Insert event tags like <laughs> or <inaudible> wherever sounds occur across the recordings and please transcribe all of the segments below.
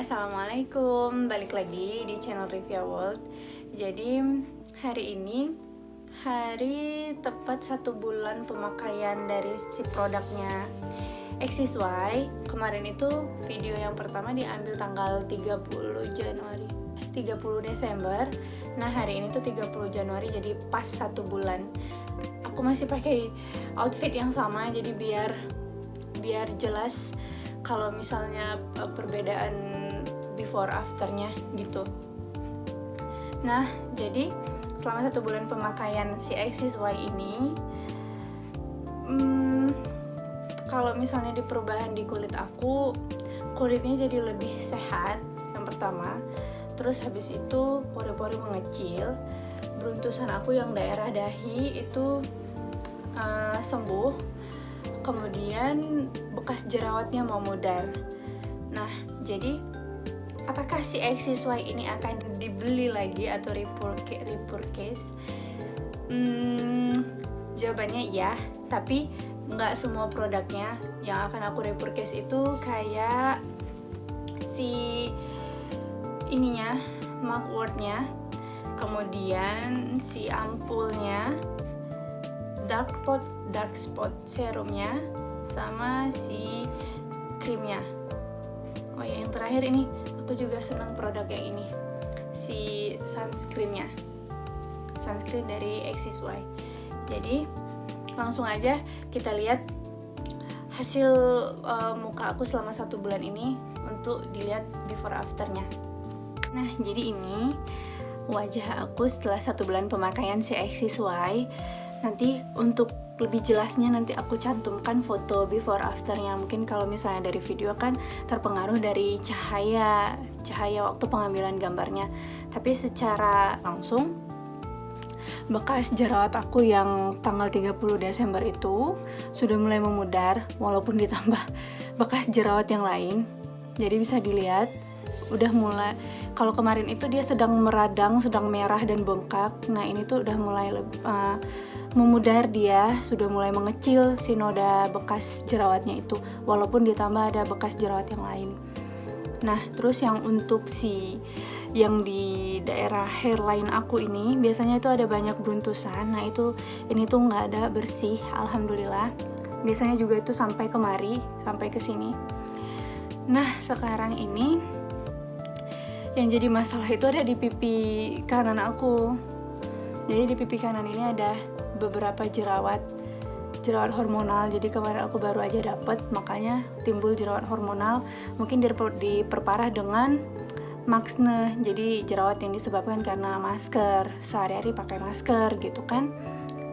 Assalamualaikum. Balik lagi di channel Rivia World. Jadi hari ini Hari tepat satu bulan pemakaian dari si produknya. XSY Kemarin itu video yang pertama diambil tanggal 30 Januari 30 Desember. Nah hari ini tuh 30 Januari jadi pas satu bulan. Aku masih pakai outfit yang sama jadi biar biar jelas kalau misalnya uh, perbedaan before afternya gitu. Nah jadi selama satu bulan pemakaian si XSY ini hmm, kalau misalnya di perubahan di kulit aku kulitnya jadi lebih sehat yang pertama. Terus habis itu pori-pori mengecil beruntusan aku yang daerah dahi itu uh, sembuh. Kemudian bekas jerawatnya memudar nah jadi apakah si XSY ini akan dibeli lagi atau repurchase hmm, jawabannya ya tapi nggak semua produknya yang akan aku repurchase itu kayak si ininya mugwort-nya kemudian si ampulnya dark spot dark spot serumnya sama si krimnya oh ya yang terakhir ini aku juga senang produk yang ini. Si sunscreennya. Sunscreen dari XSY jadi langsung aja kita lihat hasil uh, muka aku selama satu bulan ini untuk dilihat before afternya. Nah jadi ini wajah aku setelah satu bulan pemakaian si XSY nanti untuk lebih jelasnya nanti aku cantumkan foto before afternya. Mungkin kalau misalnya dari video kan terpengaruh dari cahaya cahaya waktu pengambilan gambarnya. Tapi secara langsung bekas jerawat aku yang tanggal 30 Desember itu sudah mulai memudar walaupun ditambah <laughs> bekas jerawat yang lain. Jadi bisa dilihat udah mulai kalau kemarin itu dia sedang meradang sedang merah dan bengkak. Nah ini tuh udah mulai uh, memudar dia sudah mulai mengecil si noda bekas jerawatnya itu walaupun ditambah ada bekas jerawat yang lain. Nah terus yang untuk si yang di daerah hairline aku ini biasanya itu ada banyak beruntusan nah itu ini tuh nggak ada bersih alhamdulillah. Biasanya juga itu sampai kemari sampai ke sini. Nah sekarang ini yang jadi masalah itu ada di pipi kanan aku. Jadi di pipi kanan ini ada beberapa jerawat jerawat hormonal. Jadi kemarin aku baru aja dapet makanya timbul jerawat hormonal. Mungkin diperparah dengan maksne jadi jerawat yang disebabkan karena masker sehari-hari pakai masker gitu kan.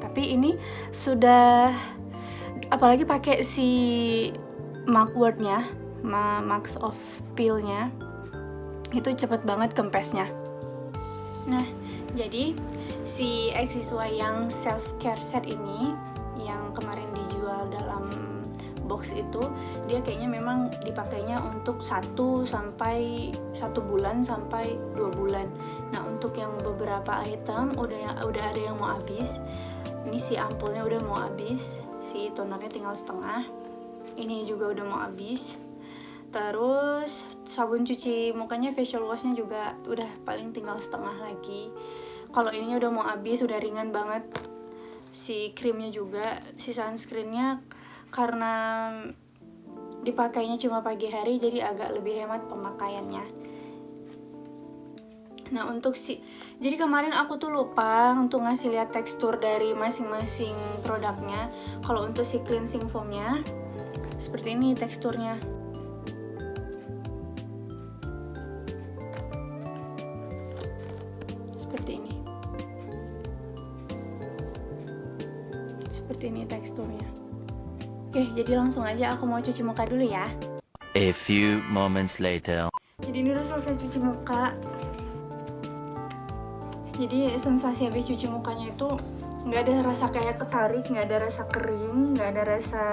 Tapi ini sudah apalagi pakai si mugwort-nya max of peel-nya itu cepet banget kempesnya. Nah jadi si XSY yang self care set ini yang kemarin dijual dalam box itu dia kayaknya memang dipakainya untuk satu sampai satu bulan sampai dua bulan. Nah untuk yang beberapa item udah udah ada yang mau habis. Ini si ampulnya udah mau habis si tonernya tinggal setengah. Ini juga udah mau habis terus sabun cuci mukanya facial washnya juga udah paling tinggal setengah lagi. Kalau ininya udah mau habis udah ringan banget. Si krimnya juga si sunscreennya. Karena dipakainya cuma pagi hari jadi agak lebih hemat pemakaiannya. Nah untuk si jadi kemarin aku tuh lupa untuk ngasih lihat tekstur dari masing-masing produknya. Kalau untuk si cleansing foamnya seperti ini teksturnya ini teksturnya. Oke jadi langsung aja aku mau cuci muka dulu ya. A few moments later. Jadi ini udah selesai cuci muka. Jadi sensasi habis cuci mukanya itu nggak ada rasa kayak ketarik nggak ada rasa kering nggak ada rasa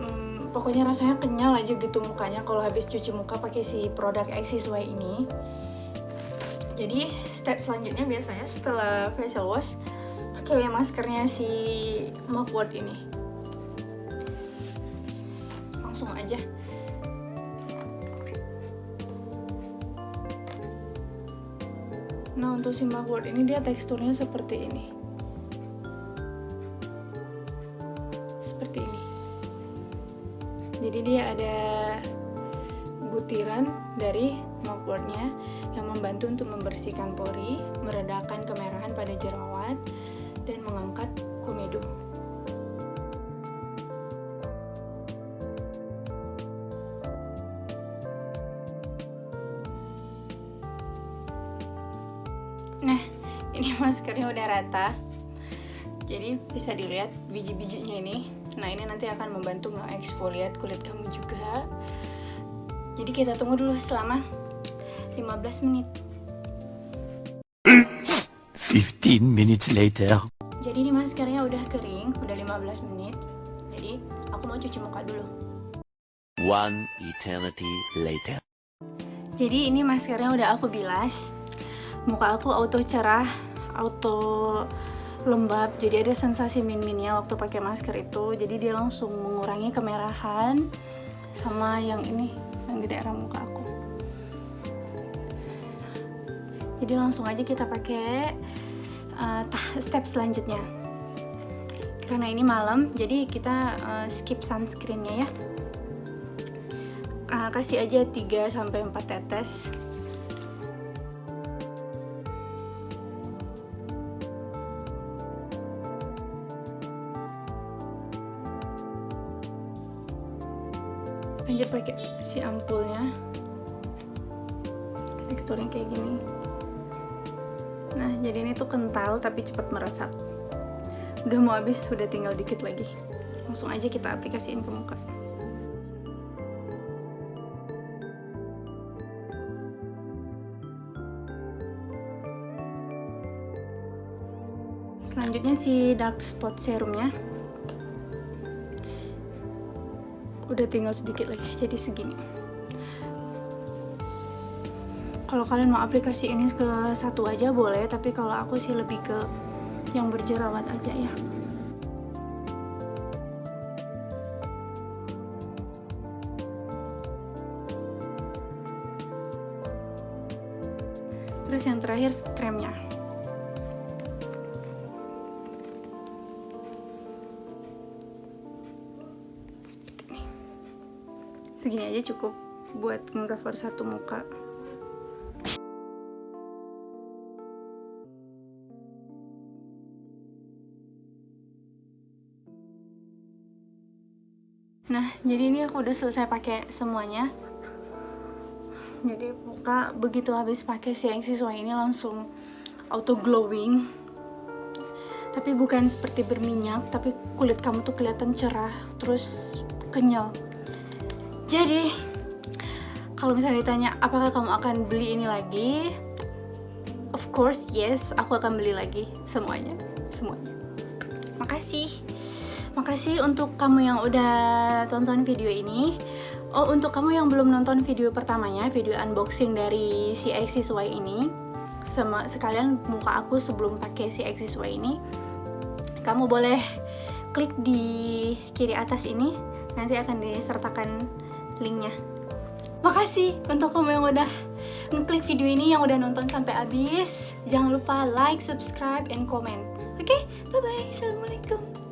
hmm, pokoknya rasanya kenyal aja gitu mukanya kalau habis cuci muka pakai si produk XSY ini. Jadi step selanjutnya biasanya setelah facial wash pakai maskernya si Mugwort ini. Langsung aja. Nah untuk si Mugwort ini dia teksturnya seperti ini. Seperti ini. Jadi dia ada butiran dari mugwortnya yang membantu untuk membersihkan pori, meredakan kemerahan pada jerawat, dan mengangkat komedo. Nah, ini <laughs> maskernya udah rata. Jadi bisa dilihat biji-bijinya ini. Nah, ini nanti akan membantu nge-exfoliate kulit kamu juga. Jadi kita tunggu dulu selama 15 menit. 15 minutes later. Jadi ini maskernya udah kering, udah 15 menit. Jadi aku mau cuci muka dulu. One eternity later. Jadi ini maskernya udah aku bilas. Muka aku auto cerah, auto lembab. Jadi ada sensasi min-minnya waktu pakai masker itu. Jadi dia langsung mengurangi kemerahan sama yang ini yang di daerah muka aku. Jadi langsung aja kita pakai uh, step selanjutnya. Karena ini malam, jadi kita uh, skip sunscreennya ya. Uh, kasih aja 3 sampai 4 tetes. Lanjut pakai si ampulnya. Teksturnya kayak gini. Nah, jadi ini tuh kental tapi cepat meresap. Udah mau habis, sudah tinggal dikit lagi. Langsung aja kita aplikasiin ke muka. Selanjutnya si dark spot serumnya. Udah tinggal sedikit lagi, jadi segini kalau kalian mau aplikasi ini ke satu aja boleh tapi kalau aku sih lebih ke yang berjerawat aja ya. Terus yang terakhir kremnya. Segini aja cukup buat ngecover satu muka Nah, jadi ini aku udah selesai pakai semuanya. Jadi muka begitu habis pakai si yang siswa ini langsung auto glowing. Tapi bukan seperti berminyak, tapi kulit kamu tuh kelihatan cerah, terus kenyal. Jadi, kalau misalnya ditanya apakah kamu akan beli ini lagi? Of course, yes, aku akan beli lagi semuanya, semuanya. Makasih. Makasih untuk kamu yang udah tonton video ini. Oh, untuk kamu yang belum nonton video pertamanya, video unboxing dari si XSY ini, sama sekalian muka aku sebelum pakai si XSY ini, kamu boleh klik di kiri atas ini, nanti akan disertakan linknya. Makasih untuk kamu yang udah ngeklik video ini, yang udah nonton sampai habis. Jangan lupa like, subscribe, and comment. Oke, okay? bye-bye. Assalamualaikum.